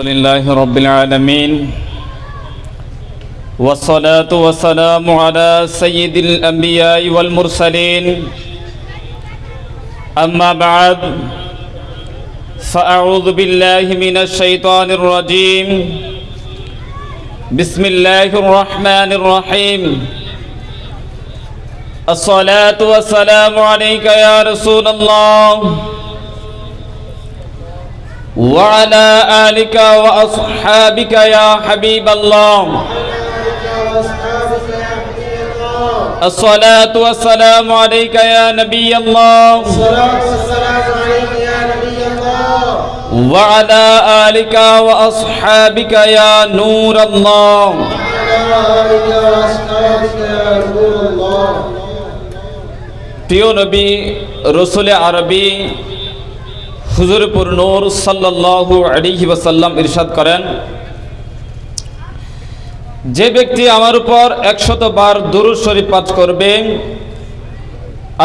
لله رب العالمين والصلاة والسلام على سيد الأنبياء والمرسلين. أما بعد، فأعوذ بالله من الشيطان الرجيم. بسم الله الرحمن الرحيم. الصلاة والسلام عليك يا رسول الله. وعلى آلك وأصحابك يا حبيب الله الصلاة والسلام عليك يا نبي الله الصلاة والسلام عليك يا نبي الله وعلى آلك وأصحابك يا نور الله وعلى آلك وأصحابك يا رسول الله প্রিয় নবী রসুল আরবি হুজুরপুর নূর সাল্লাল্লাহু আলাইহি ওয়াসাল্লাম ইরশাদ করেন, যে ব্যক্তি আমার উপর একশত বার দুরুদ শরীফ পাঠ করবে,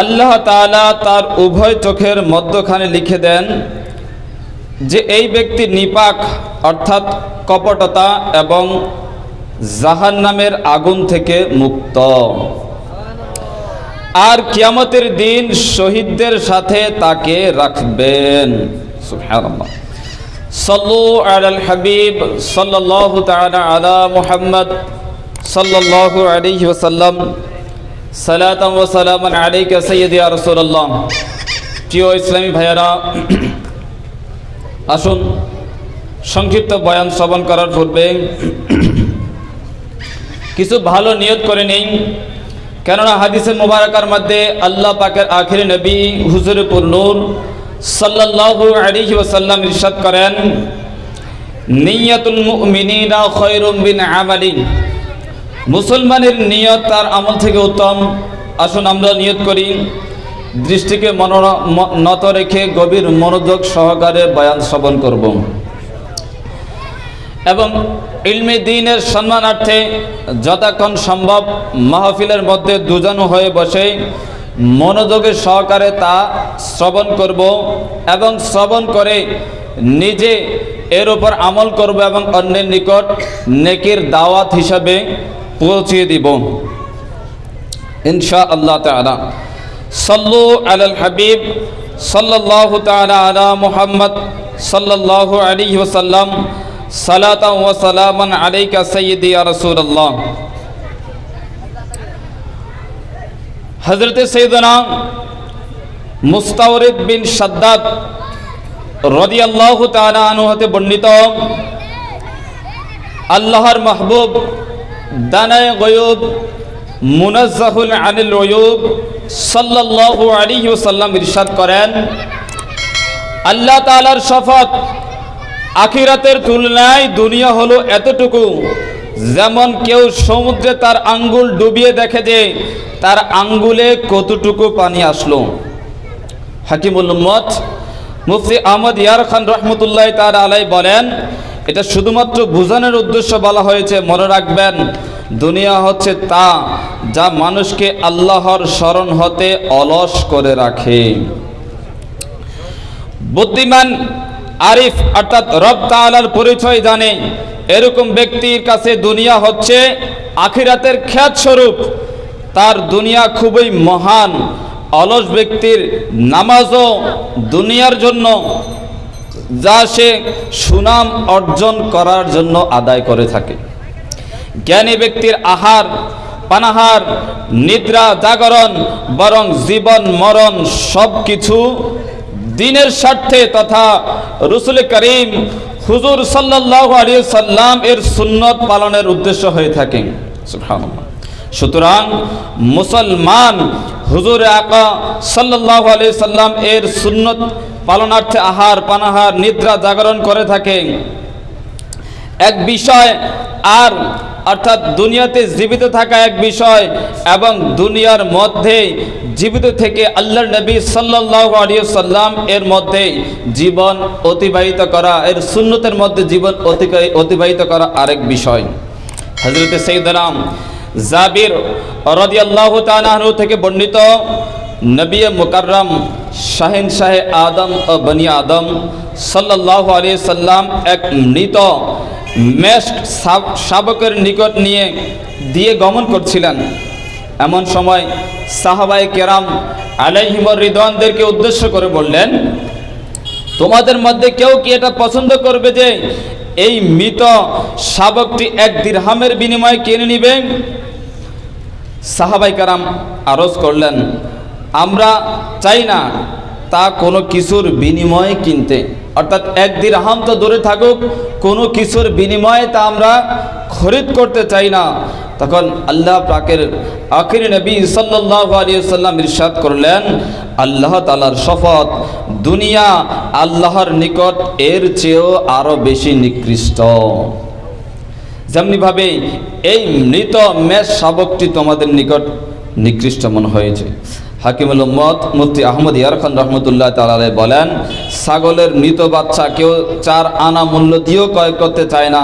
আল্লাহ তাআলা তার উভয় চোখের মধ্যখানে লিখে দেন যে এই ব্যক্তি নিপাক, অর্থাৎ কপটতা এবং জাহান্নামের আগুন থেকে মুক্ত। আর কিয়ামতের দিন শহীদদের সাথে তাকে রাখবেন। হাবিব ইসলামী ভাইয়েরা, আসুন, সংক্ষিপ্ত বয়ান শ্রবণ করার পূর্বে কিছু ভালো নিয়ত করে নেই কেননা হাদিসে মুবারকার মধ্যে আল্লাহ পাকের আখিরি নবী হুজুরপুর নূর সাল্লাল্লাহু আলাইহি ওয়াসাল্লাম ইরশাদ করেন মুসলমানের নিয়ত তার আমল থেকে উত্তম। আসুন আমরা নিয়ত করি, দৃষ্টিকে মনোর- নত রেখে গভীর মনোযোগ সহকারে বয়ান শ্রবণ করব। এবং ইলমে দিনের সম্মানার্থে যতক্ষণ সম্ভব মাহফিলের মধ্যে দুজন হয়ে বসে মনোযোগের সহকারে তা শ্রবণ করব এবং শ্রবণ করে নিজে এর উপর আমল করব এবং অন্যের নিকট নেকির দাওয়াত হিসাবে পৌঁছিয়ে দিব। ইনশা আল্লাহ তালা সাল্লু আলাল হাবিব, সাল্লাল্লাহু তালা আলা মুহাম্মদ, সাল্লাল্লাহু আলাইহি ওয়াসাল্লাম সালাতাম ওয়া সালামান আলাইকা সাইয়্যিদি ইয়া রাসূলুল্লাহ হযরতে সাইয়েদনা মুস্তাওরিদ বিন শাদ্দাদ রাদিয়াল্লাহু তাআলা আনহু হতে বর্ণিত আল্লাহর মাহবুব দানায় গয়ুব মুনাজ্জাহুল আনিল ওয়ুব সাল্লাল্লাহু আলাইহি ওয়াসাল্লাম ইরশাদ করেন আল্লাহ তাআলার শপথ আখিরাতের তুলনায় দুনিয়া হলো এতটুকু। যেমন কেউ সমুদ্রে তার আঙ্গুল ডুবিয়ে দেখে যে তার আঙ্গুলে কতটুকু পানি আসলো। হাকিমুল উম্মত মুফতি আহমদ ইয়ার খান রহমতুল্লাহ তার আলাই বলেন, এটা শুধুমাত্র বোঝানোর উদ্দেশ্য বলা হয়েছে, মনে রাখবেন, দুনিয়া হচ্ছে তা যা মানুষকে আল্লাহর স্মরণ হতে অলস করে রাখে। বুদ্ধিমান আরিফ অর্থাৎ রব তাআলার পরিচয় জানে। এরকম ব্যক্তির কাছে দুনিয়া হচ্ছে আখিরাতের খ্যাত স্বরূপ তার দুনিয়া খুবই মহান, অলস ব্যক্তির নামাজও দুনিয়ার জন্য, যা সে সুনাম অর্জন করার জন্য আদায় করে থাকে। জ্ঞানী ব্যক্তির আহার, পানাহার, নিদ্রা, জাগরণ, বরং জীবন, মরণ সব কিছু দিনের স্বার্থে তথা রসুল করিম হুজুর সাল্লাহ আলী সাল্লাম এর সুন্নত পালনের উদ্দেশ্য হয়ে থাকে। সুতরাং মুসলমান হুজুর আকা সাল্লাহ আলি সাল্লাম এর সুন্নত পালনার্থে আহার পানাহার, নিদ্রা জাগরণ করে থাকে এক বিষয় আর অর্থাৎ দুনিয়াতে জীবিত থাকা এক বিষয় এবং দুনিয়ার মধ্যে জীবিত থেকে আল্লাহর নবী সাল্লাহ সাল্লাম এর মধ্যে জীবন অতিবাহিত করা, এর সুন্নতের মধ্যে জীবন অতিবাহিত করা আরেক বিষয়। হজরত সৈদারাম জাবির রদিয়াল্লাহ তালাহু থেকে বর্ণিত নবী মুকাররম শাহিন শাহে আদম ও বনি আদম সাল্লাহ আলিয়া সাল্লাম এক মৃত মেষ্ট শাব- শাবকের নিকট নিয়ে দিয়ে গমন করছিলেন। এমন সময় সাহাবাই কেরাম আলাইহিমর রিদওয়ানদেরকে উদ্দেশ্য করে বললেন, তোমাদের মধ্যে কেউ কি এটা পছন্দ করবে যে এই মৃত শাবকটি এক দিরহামের বিনিময়ে কিনে নিবে? সাহাবাই কারাম আরজ করলেন, আমরা চাই না তা কোনো কিছুর বিনিময়ে কিনতে। অর্থাৎ এক দিরহাম তো দূরে থাকুক, কোনো কিছুর বিনিময়ে তা আমরা খরিদ করতে চাই না। তখন আল্লাহ পাকের আখির নবী সাল্লাহ ইরশাদ করলেন, আল্লাহ তালার শপথ দুনিয়া আল্লাহর নিকট এর চেয়েও আরও বেশি নিকৃষ্ট। যেমনিভাবে এই মৃত মেষ শাবকটি তোমাদের নিকট নিকৃষ্ট মনে হয়েছে। হাকিমুল উম্মত মুফতি আহমদ ইয়ারখান রহমতুল্লাহ তালে বলেন, ছাগলের মৃত বাচ্চা কেউ চার আনা মূল্য দিয়েও ক্রয় করতে চায় না।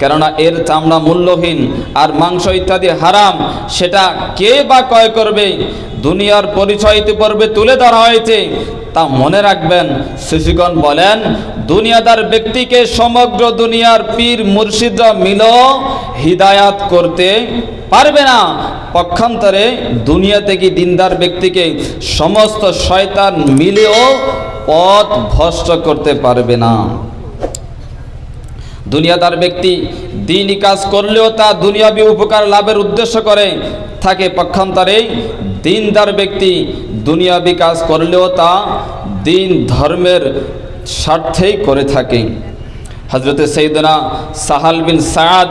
কেননা এর চামড়া মূল্যহীন আর মাংস ইত্যাদি হারাম, সেটা কে বা ক্রয় করবে? দুনিয়ার পরিচয় ইতিপূর্বে তুলে ধরা হয়েছে। তা মনে রাখবেন, শিশুগণ বলেন, দুনিয়াদার ব্যক্তিকে সমগ্র দুনিয়ার পীর মুর্শিদরা মিল হিদায়াত করতে পারবে না। পক্ষান্তরে দুনিয়া থেকে দিনদার ব্যক্তিকে সমস্ত শয়তান মিলেও পথ ভ্রষ্ট করতে পারবে না? দুনিয়াদার ব্যক্তি দিনই কাজ করলেও তা দুনিয়াবি উপকার লাভের উদ্দেশ্য করে থাকে। পক্ষান্তরে দিনদার ব্যক্তি দুনিয়াবি কাজ করলেও তা দিন ধর্মের স্বার্থেই করে থাকে। হজরতে সৈদনা সাহাল বিন সাদ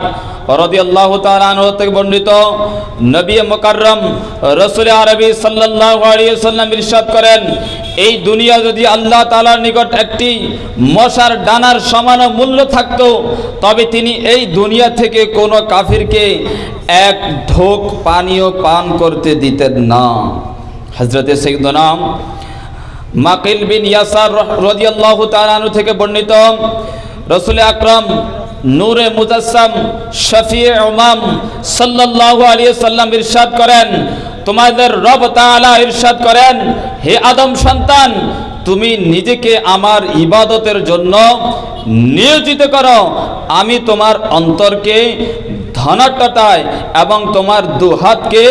রদিয়াল্লাহু থেকে বর্ণিত নবী মুকাররম রাসূল আরবি সাল্লাল্লাহু আলাইহি সাল্লাম ইরশাদ করেন এই দুনিয়া যদি আল্লাহ তাআলার নিকট একটি মশার ডানার সমান মূল্য থাকতো, তবে তিনি এই দুনিয়া থেকে কোনো কাফিরকে এক ঢোক পানীয় পান করতে দিতেন না। হজরতে সৈদনা মাকিল বিন ইয়াসার রদিয়াল্লাহু তাআলা আনহু থেকে বর্ণিত, রসুল আকরম নূরে মুজাসসাম শফি উমাম সাল্লাল্লাহু আলিয়া সাল্লাম ইরশাদ করেন তোমাদের রব তালা ইরশাদ করেন, হে আদম সন্তান, তুমি নিজেকে আমার ইবাদতের জন্য নিয়োজিত করো। আমি তোমার অন্তরকে ধনাট্যতায় এবং তোমার দুহাতকে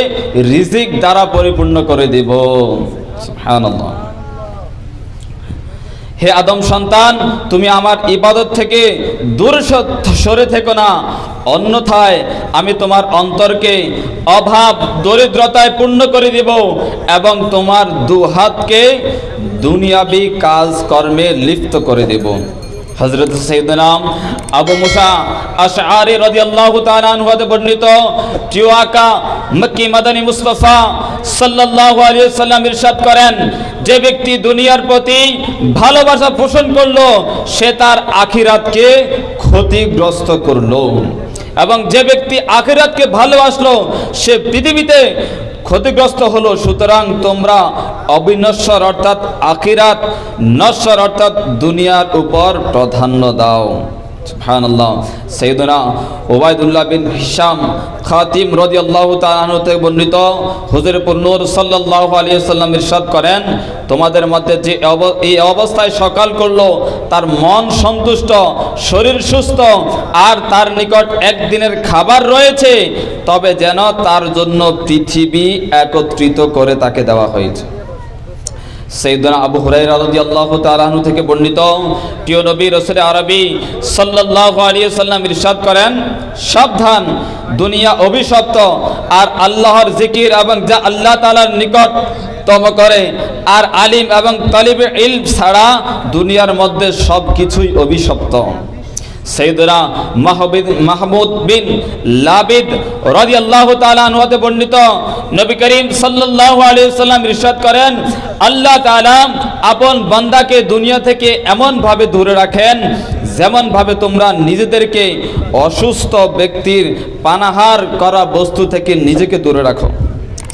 রিজিক দ্বারা পরিপূর্ণ করে দেব। সুবহানাল্লাহ। হে আদম সন্তান, তুমি আমার ইবাদত থেকে দূর সরে থেকো না। অন্যথায় আমি তোমার অন্তরকে অভাব, দরিদ্রতায় পূর্ণ করে দেব এবং তোমার দুহাতকে দুনিয়াবি কাজকর্মে লিপ্ত করে দেব। হজরত সৈদনাম আবু মুসা আশআরি রাদিয়াল্লাহু তাআলা আনহু হতে বর্ণিত টিওয়াকা মক্কি মাদানী মুস্তাফা সাল্লাল্লাহু আলাইহি সাল্লাম ইরশাদ করেন, যে ব্যক্তি দুনিয়ার প্রতি ভালোবাসা পোষণ করল, সে তার আখিরাতকে ক্ষতিগ্রস্ত করল। এবং যে ব্যক্তি আখিরাতকে ভালোবাসলো, সে পৃথিবীতে ক্ষতিগ্রস্ত হলো। সুতরাং তোমরা অবিনশ্বর অর্থাৎ আখিরাত, নশ্বর অর্থাৎ দুনিয়ার উপর প্রাধান্য দাও। করেন, তোমাদের মধ্যে যে এই অবস্থায় সকাল করল, তার মন সন্তুষ্ট, শরীর সুস্থ, আর তার নিকট একদিনের খাবার রয়েছে, তবে যেন তার জন্য পৃথিবী একত্রিত করে তাকে দেওয়া হয়েছে। সৈয়দনা আবু হুরাইরা রাদিয়াল্লাহু তাআলা আনহু থেকে বর্ণিত, প্রিয় নবী রাসূল আরবি সাল্লাল্লাহু আলাইহি সাল্লাম ইরশাদ করেন, সাবধান, দুনিয়া অভিশপ্ত আর আল্লাহর জিকির এবং যা আল্লাহ তাআলার নিকট তম করে, আর আলিম এবং তালিবে ইলম ছাড়া দুনিয়ার মধ্যে সবকিছুই অভিশপ্ত। সৈয়দনা মাহবিদ মাহমুদ বিন লাবিদ রাদিয়াল্লাহু তাআলা আনহু হতে বর্ণিত নবী করিম সাল্লাল্লাহু আলাইহি সাল্লাম ইরশাদ করেন, আল্লাহ তাআলা আপন বান্দাকে দুনিয়া থেকে এমনভাবে দূরে রাখেন যেমন ভাবে তোমরা নিজেদেরকে অসুস্থ ব্যক্তির পানাহার করা বস্তু থেকে নিজেকে দূরে রাখো।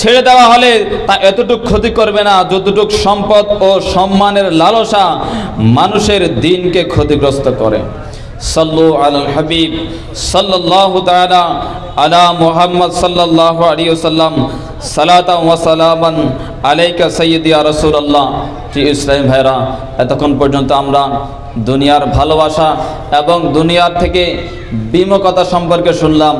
ছেড়ে দেওয়া হলে তা এতটুকু ক্ষতি করবে না, যতটুকু সম্পদ ও সম্মানের লালসা মানুষের দিনকে ক্ষতিগ্রস্ত করে। সাল্লু আলাল হাবিব, সাল্লাল্লাহু তাআলা আলা মুহাম্মদ সাল্লাল্লাহু আলাইহি সাল্লাম সালাতাম ওয়া সালামান আলাইকা সাইয়্যিদি ইয়া রাসূলুল্লাহ। জি ইসলাম ভাইরা এতক্ষণ পর্যন্ত আমরা দুনিয়ার ভালোবাসা এবং দুনিয়ার থেকে বিমুখতা সম্পর্কে শুনলাম।